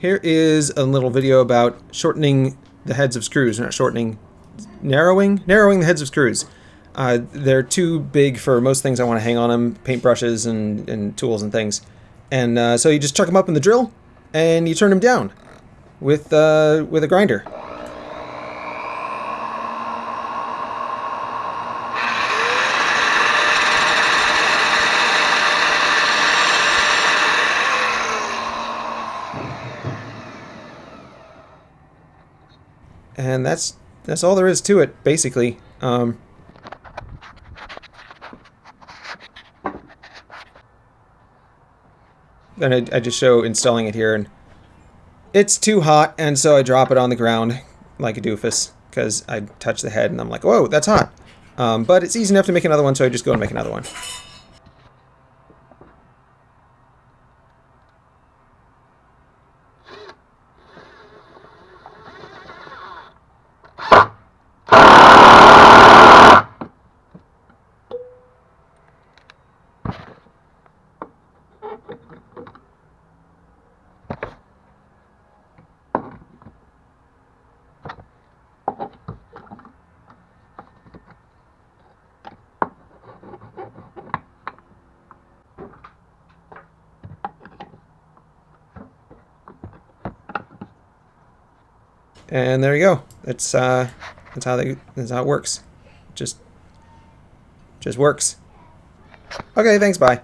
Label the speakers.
Speaker 1: Here is a little video about shortening the heads of screws. Not shortening, narrowing? Narrowing the heads of screws. Uh, they're too big for most things I want to hang on them, paintbrushes and, and tools and things. And uh, so you just chuck them up in the drill, and you turn them down with, uh, with a grinder. And that's that's all there is to it, basically. Um, then I, I just show installing it here, and it's too hot, and so I drop it on the ground like a doofus, because I touch the head, and I'm like, whoa, that's hot. Um, but it's easy enough to make another one, so I just go and make another one. And there you go. That's uh, that's how they that's how it works. Just just works. Okay, thanks. Bye.